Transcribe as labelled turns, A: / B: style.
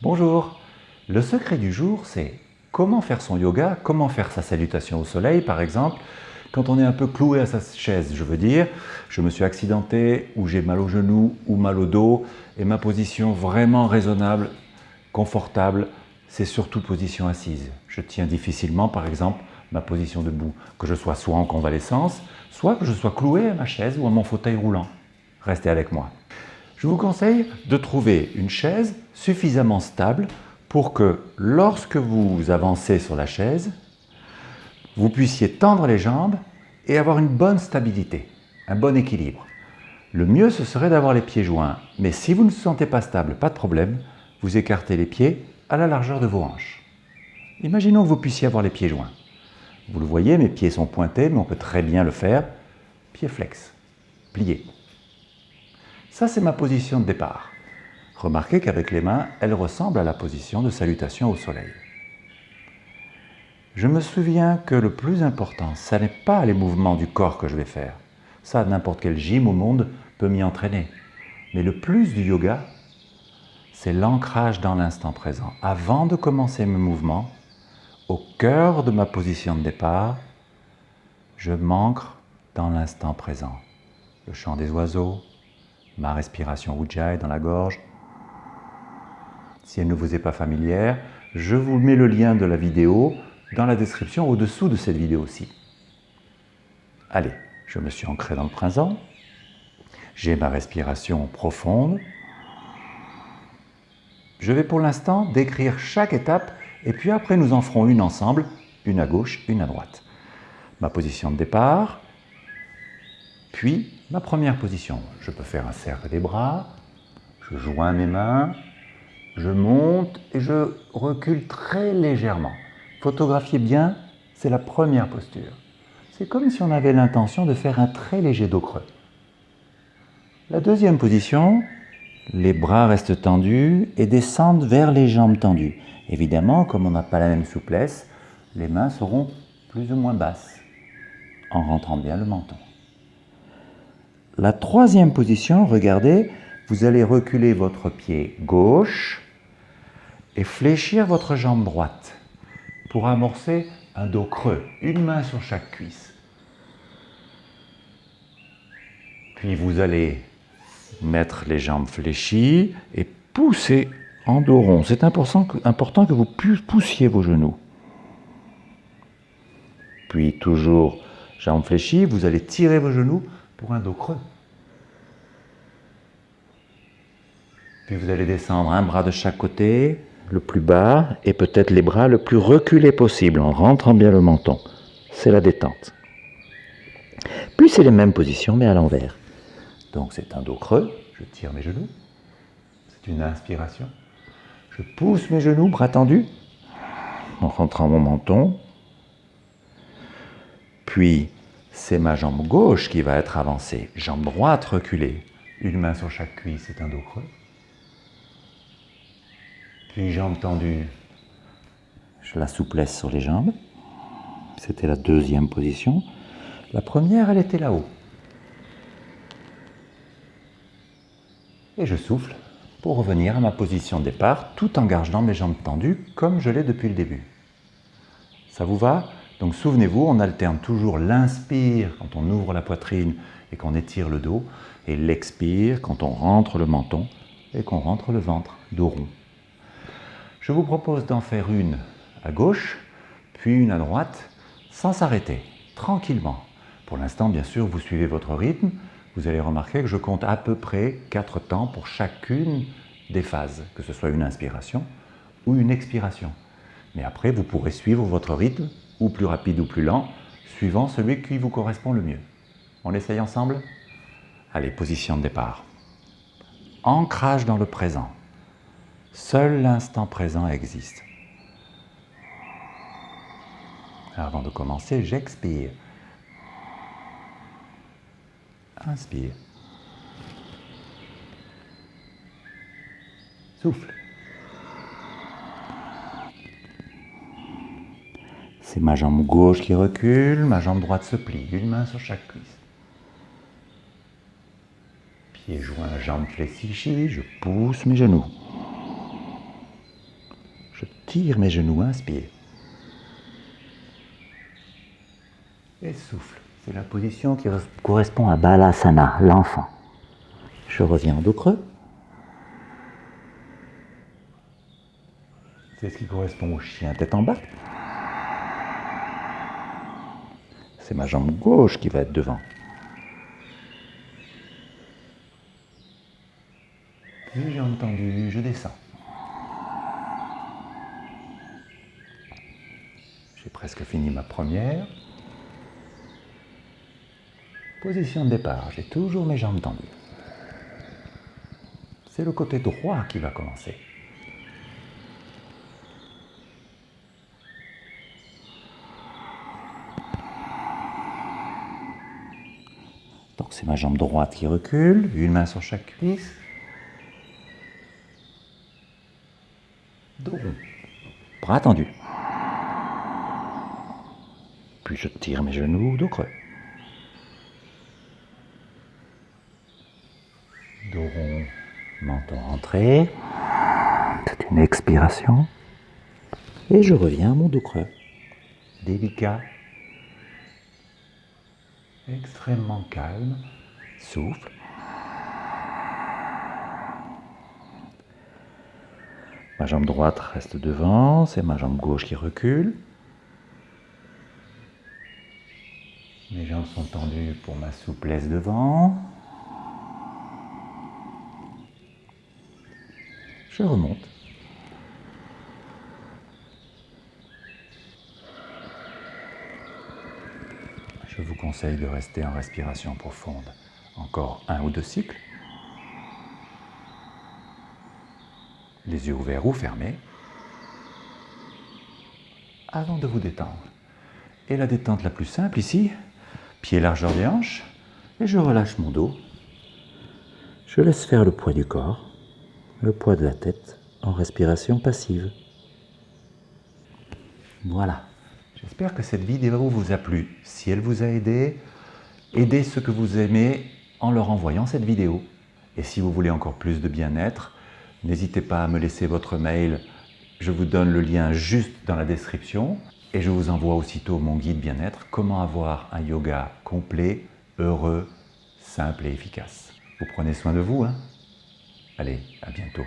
A: Bonjour Le secret du jour, c'est comment faire son yoga, comment faire sa salutation au soleil par exemple, quand on est un peu cloué à sa chaise, je veux dire, je me suis accidenté, ou j'ai mal au genou, ou mal au dos, et ma position vraiment raisonnable, confortable, c'est surtout position assise. Je tiens difficilement, par exemple, ma position debout, que je sois soit en convalescence, soit que je sois cloué à ma chaise ou à mon fauteuil roulant. Restez avec moi. Je vous conseille de trouver une chaise suffisamment stable pour que lorsque vous avancez sur la chaise, vous puissiez tendre les jambes et avoir une bonne stabilité, un bon équilibre. Le mieux, ce serait d'avoir les pieds joints, mais si vous ne vous sentez pas stable, pas de problème, vous écartez les pieds à la largeur de vos hanches. Imaginons que vous puissiez avoir les pieds joints. Vous le voyez, mes pieds sont pointés, mais on peut très bien le faire. Pieds flex, pliés. Ça, c'est ma position de départ. Remarquez qu'avec les mains, elle ressemble à la position de salutation au soleil. Je me souviens que le plus important, ce n'est pas les mouvements du corps que je vais faire. Ça, n'importe quel gym au monde peut m'y entraîner. Mais le plus du yoga, c'est l'ancrage dans l'instant présent. Avant de commencer mes mouvements, au cœur de ma position de départ, je m'ancre dans l'instant présent. Le chant des oiseaux, ma respiration Ujjayi dans la gorge. Si elle ne vous est pas familière, je vous mets le lien de la vidéo dans la description au-dessous de cette vidéo aussi. Allez, je me suis ancré dans le présent. J'ai ma respiration profonde. Je vais pour l'instant décrire chaque étape et puis après nous en ferons une ensemble, une à gauche, une à droite. Ma position de départ, puis ma première position, je peux faire un cercle des bras, je joins mes mains, je monte et je recule très légèrement. Photographiez bien, c'est la première posture. C'est comme si on avait l'intention de faire un très léger dos creux. La deuxième position, les bras restent tendus et descendent vers les jambes tendues. Évidemment, comme on n'a pas la même souplesse, les mains seront plus ou moins basses en rentrant bien le menton. La troisième position, regardez, vous allez reculer votre pied gauche et fléchir votre jambe droite pour amorcer un dos creux, une main sur chaque cuisse. Puis vous allez mettre les jambes fléchies et pousser en dos rond. C'est important, que vous poussiez vos genoux. Puis toujours jambes fléchies, vous allez tirer vos genoux pour un dos creux. Puis vous allez descendre un bras de chaque côté, le plus bas, et peut-être les bras le plus reculés possible, en rentrant bien le menton. C'est la détente. Puis c'est les mêmes positions, mais à l'envers. Donc c'est un dos creux, je tire mes genoux, c'est une inspiration. Je pousse mes genoux, bras tendus, en rentrant mon menton. Puis c'est ma jambe gauche qui va être avancée, jambe droite reculée, une main sur chaque cuisse, c'est un dos creux. Puis jambe tendue, je la souplesse sur les jambes. C'était la deuxième position. La première, elle était là-haut. Et je souffle pour revenir à ma position de départ tout en gardant mes jambes tendues comme je l'ai depuis le début. Ça vous va? Donc souvenez-vous, on alterne toujours l'inspire quand on ouvre la poitrine et qu'on étire le dos, et l'expire quand on rentre le menton et qu'on rentre le ventre, dos rond. Je vous propose d'en faire une à gauche, puis une à droite, sans s'arrêter, tranquillement. Pour l'instant, bien sûr, vous suivez votre rythme. Vous allez remarquer que je compte à peu près 4 temps pour chacune des phases, que ce soit une inspiration ou une expiration. Mais après, vous pourrez suivre votre rythme ou plus rapide ou plus lent, suivant celui qui vous correspond le mieux. On essaye ensemble? Allez, position de départ. Ancrage dans le présent. Seul l'instant présent existe. Avant de commencer, j'expire. Inspire. Souffle. Ma jambe gauche qui recule, ma jambe droite se plie, une main sur chaque cuisse. Pieds joints, jambe fléchie, je pousse mes genoux. tire mes genoux, inspire. Et souffle. C'est la position qui correspond à Balasana, l'enfant. Je reviens en dos creux. C'est ce qui correspond au chien tête en bas. C'est ma jambe gauche qui va être devant. Puis j'ai entendu, je descends. J'ai presque fini ma première. Position de départ, j'ai toujours mes jambes tendues. C'est le côté droit qui va commencer. Donc c'est ma jambe droite qui recule, une main sur chaque cuisse. Dos rond. Bras tendu. Puis je tire mes genoux, dos creux. Dos rond, menton rentré. C'est une expiration. Et je reviens à mon dos creux. Délicat. Extrêmement calme. Souffle. Ma jambe droite reste devant, c'est ma jambe gauche qui recule. Mes jambes sont tendues pour ma souplesse devant. Je remonte. Je vous conseille de rester en respiration profonde. Encore un ou deux cycles. Les yeux ouverts ou fermés. Avant de vous détendre. Et la détente la plus simple ici, pied largeur des hanches, et je relâche mon dos. Je laisse faire le poids du corps le poids de la tête en respiration passive. Voilà. J'espère que cette vidéo vous a plu. Si elle vous a aidé, aidez ceux que vous aimez en leur envoyant cette vidéo. Et si vous voulez encore plus de bien-être, n'hésitez pas à me laisser votre mail. Je vous donne le lien juste dans la description. Et je vous envoie aussitôt mon guide bien-être, comment avoir un yoga complet, heureux, simple et efficace. Vous prenez soin de vous, hein? Allez, à bientôt.